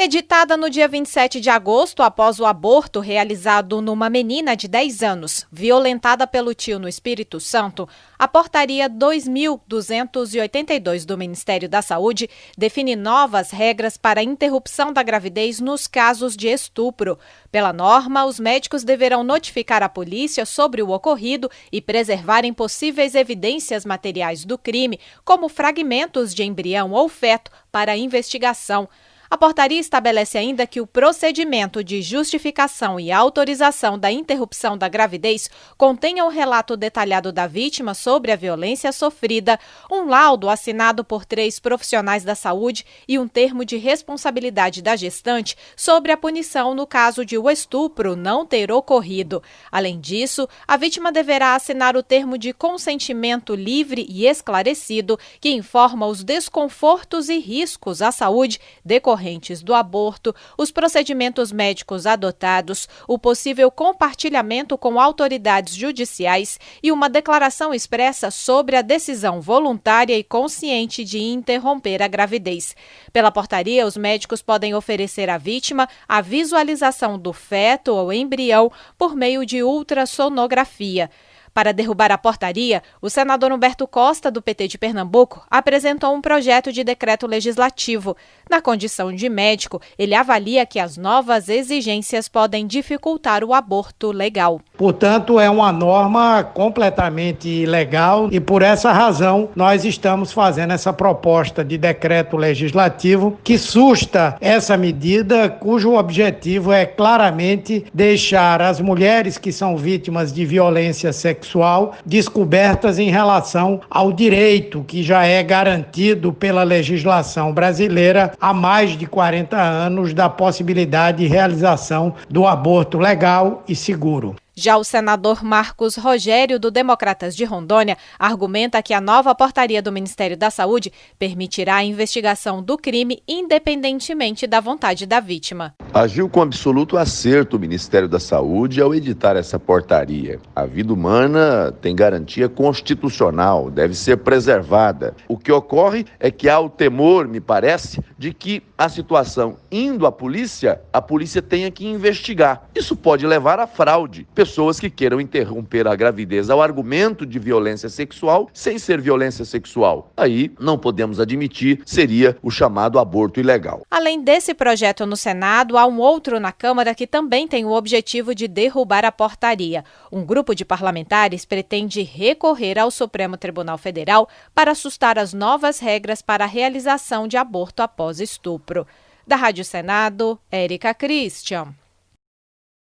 Editada no dia 27 de agosto, após o aborto realizado numa menina de 10 anos, violentada pelo tio no Espírito Santo, a Portaria 2282 do Ministério da Saúde define novas regras para a interrupção da gravidez nos casos de estupro. Pela norma, os médicos deverão notificar a polícia sobre o ocorrido e preservarem possíveis evidências materiais do crime, como fragmentos de embrião ou feto, para investigação. A portaria estabelece ainda que o procedimento de justificação e autorização da interrupção da gravidez contenha o relato detalhado da vítima sobre a violência sofrida, um laudo assinado por três profissionais da saúde e um termo de responsabilidade da gestante sobre a punição no caso de o estupro não ter ocorrido. Além disso, a vítima deverá assinar o termo de consentimento livre e esclarecido que informa os desconfortos e riscos à saúde decorrentes decorrentes do aborto, os procedimentos médicos adotados, o possível compartilhamento com autoridades judiciais e uma declaração expressa sobre a decisão voluntária e consciente de interromper a gravidez. Pela portaria, os médicos podem oferecer à vítima a visualização do feto ou embrião por meio de ultrassonografia. Para derrubar a portaria, o senador Humberto Costa, do PT de Pernambuco, apresentou um projeto de decreto legislativo. Na condição de médico, ele avalia que as novas exigências podem dificultar o aborto legal. Portanto, é uma norma completamente legal e por essa razão nós estamos fazendo essa proposta de decreto legislativo que susta essa medida, cujo objetivo é claramente deixar as mulheres que são vítimas de violência sexual sexual descobertas em relação ao direito que já é garantido pela legislação brasileira há mais de 40 anos da possibilidade de realização do aborto legal e seguro. Já o senador Marcos Rogério, do Democratas de Rondônia, argumenta que a nova portaria do Ministério da Saúde permitirá a investigação do crime independentemente da vontade da vítima. Agiu com absoluto acerto o Ministério da Saúde ao editar essa portaria. A vida humana tem garantia constitucional, deve ser preservada. O que ocorre é que há o temor, me parece, de que a situação indo à polícia, a polícia tenha que investigar. Isso pode levar à fraude pessoas que queiram interromper a gravidez ao argumento de violência sexual sem ser violência sexual. Aí não podemos admitir, seria o chamado aborto ilegal. Além desse projeto no Senado, há um outro na Câmara que também tem o objetivo de derrubar a portaria. Um grupo de parlamentares pretende recorrer ao Supremo Tribunal Federal para assustar as novas regras para a realização de aborto após estupro. Da Rádio Senado, Érica Christian.